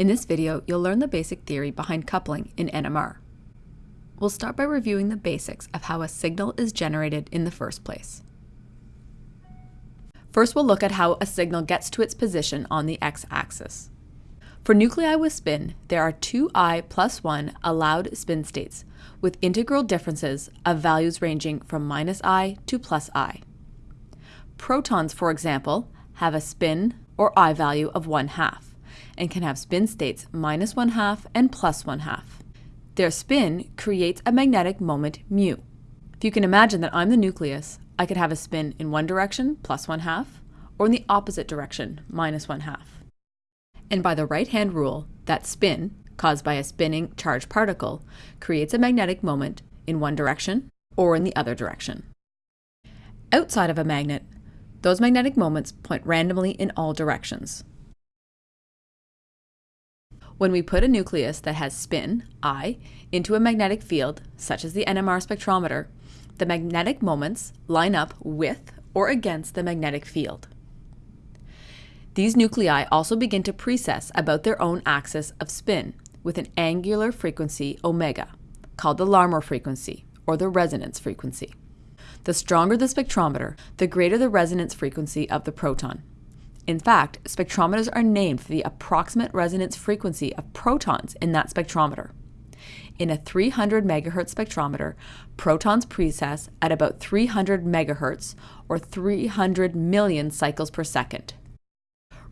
In this video, you'll learn the basic theory behind coupling in NMR. We'll start by reviewing the basics of how a signal is generated in the first place. First, we'll look at how a signal gets to its position on the x-axis. For nuclei with spin, there are two i plus 1 allowed spin states, with integral differences of values ranging from minus i to plus i. Protons, for example, have a spin or i value of 1 half, and can have spin states minus 1 half and plus 1 half. Their spin creates a magnetic moment mu. If you can imagine that I'm the nucleus, I could have a spin in one direction, plus 1 half, or in the opposite direction, minus 1 half and by the right-hand rule, that spin, caused by a spinning charged particle, creates a magnetic moment in one direction or in the other direction. Outside of a magnet, those magnetic moments point randomly in all directions. When we put a nucleus that has spin, I, into a magnetic field, such as the NMR spectrometer, the magnetic moments line up with or against the magnetic field. These nuclei also begin to precess about their own axis of spin with an angular frequency omega, called the Larmor frequency or the resonance frequency. The stronger the spectrometer, the greater the resonance frequency of the proton. In fact, spectrometers are named for the approximate resonance frequency of protons in that spectrometer. In a 300 megahertz spectrometer, protons precess at about 300 megahertz or 300 million cycles per second.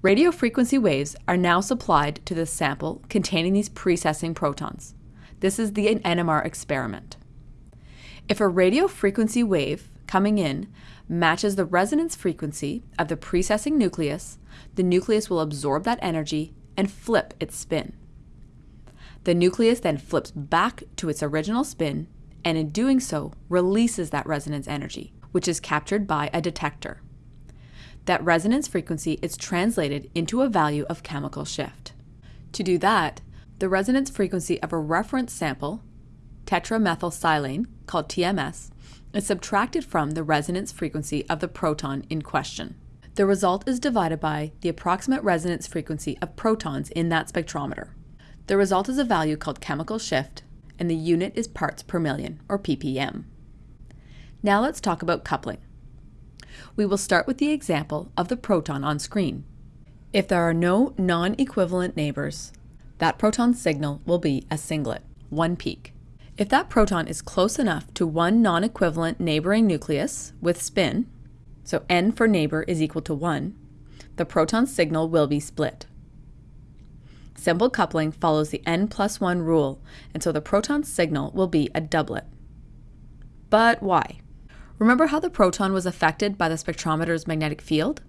Radio frequency waves are now supplied to the sample containing these precessing protons. This is the NMR experiment. If a radio frequency wave coming in matches the resonance frequency of the precessing nucleus, the nucleus will absorb that energy and flip its spin. The nucleus then flips back to its original spin and in doing so releases that resonance energy, which is captured by a detector that resonance frequency is translated into a value of chemical shift. To do that, the resonance frequency of a reference sample, tetramethylsilane, called TMS, is subtracted from the resonance frequency of the proton in question. The result is divided by the approximate resonance frequency of protons in that spectrometer. The result is a value called chemical shift, and the unit is parts per million, or ppm. Now let's talk about coupling we will start with the example of the proton on screen. If there are no non-equivalent neighbors, that proton signal will be a singlet, one peak. If that proton is close enough to one non-equivalent neighboring nucleus with spin, so n for neighbor is equal to 1, the proton signal will be split. Simple coupling follows the n plus 1 rule, and so the proton signal will be a doublet. But why? Remember how the proton was affected by the spectrometer's magnetic field?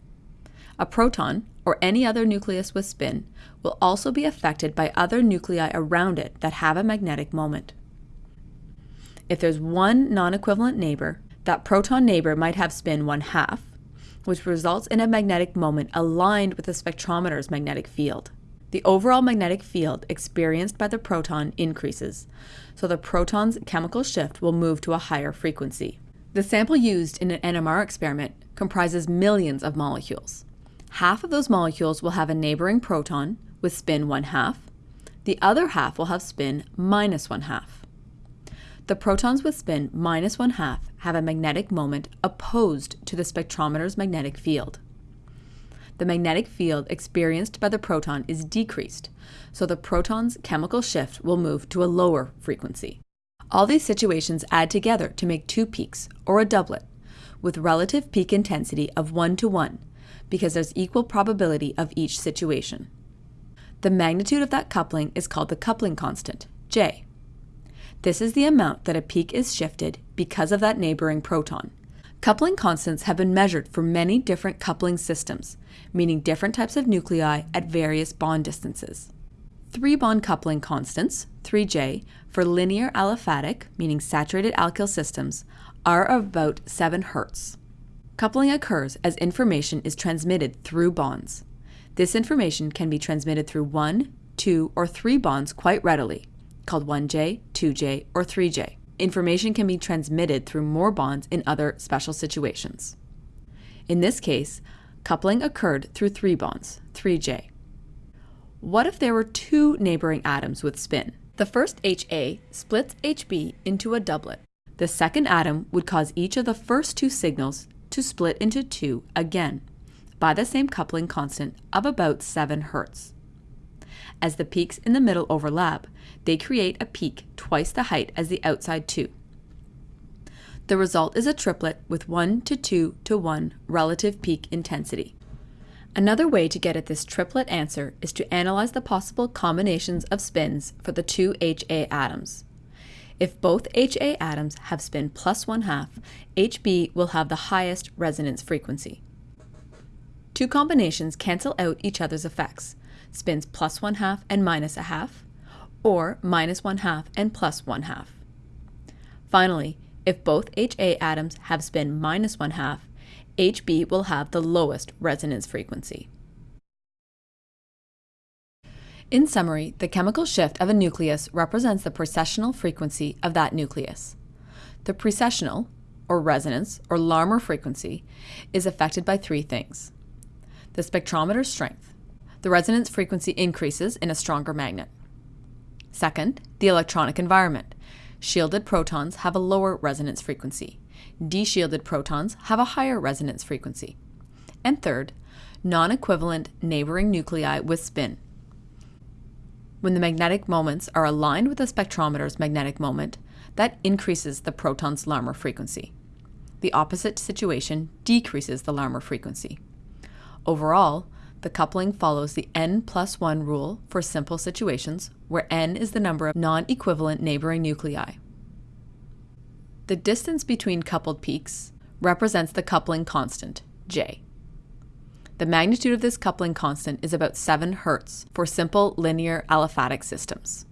A proton, or any other nucleus with spin, will also be affected by other nuclei around it that have a magnetic moment. If there's one non-equivalent neighbor, that proton neighbor might have spin one half, which results in a magnetic moment aligned with the spectrometer's magnetic field. The overall magnetic field experienced by the proton increases, so the proton's chemical shift will move to a higher frequency. The sample used in an NMR experiment comprises millions of molecules. Half of those molecules will have a neighboring proton with spin 1 half. The other half will have spin minus 1 half. The protons with spin minus 1 half have a magnetic moment opposed to the spectrometer's magnetic field. The magnetic field experienced by the proton is decreased, so the proton's chemical shift will move to a lower frequency. All these situations add together to make two peaks, or a doublet, with relative peak intensity of 1 to 1, because there's equal probability of each situation. The magnitude of that coupling is called the coupling constant, J. This is the amount that a peak is shifted because of that neighboring proton. Coupling constants have been measured for many different coupling systems, meaning different types of nuclei at various bond distances. Three bond coupling constants, 3J, for linear aliphatic, meaning saturated alkyl systems, are about 7 Hz. Coupling occurs as information is transmitted through bonds. This information can be transmitted through 1, 2, or 3 bonds quite readily, called 1J, 2J, or 3J. Information can be transmitted through more bonds in other special situations. In this case, coupling occurred through 3 bonds, 3J. What if there were two neighboring atoms with spin? The first HA splits HB into a doublet. The second atom would cause each of the first two signals to split into two again by the same coupling constant of about 7 Hz. As the peaks in the middle overlap, they create a peak twice the height as the outside two. The result is a triplet with 1 to 2 to 1 relative peak intensity. Another way to get at this triplet answer is to analyze the possible combinations of spins for the two HA atoms. If both HA atoms have spin plus 1 half, HB will have the highest resonance frequency. Two combinations cancel out each other's effects, spins plus 1 half and minus a half, or minus 1 half and plus 1 half. Finally, if both HA atoms have spin minus 1 half, HB will have the lowest resonance frequency. In summary, the chemical shift of a nucleus represents the precessional frequency of that nucleus. The precessional, or resonance, or Larmor frequency, is affected by three things the spectrometer strength. The resonance frequency increases in a stronger magnet. Second, the electronic environment. Shielded protons have a lower resonance frequency. Deshielded protons have a higher resonance frequency. And third, non-equivalent neighboring nuclei with spin. When the magnetic moments are aligned with the spectrometer's magnetic moment, that increases the proton's Larmor frequency. The opposite situation decreases the Larmor frequency. Overall, the coupling follows the n plus 1 rule for simple situations, where n is the number of non-equivalent neighboring nuclei. The distance between coupled peaks represents the coupling constant, J. The magnitude of this coupling constant is about 7 Hz for simple linear aliphatic systems.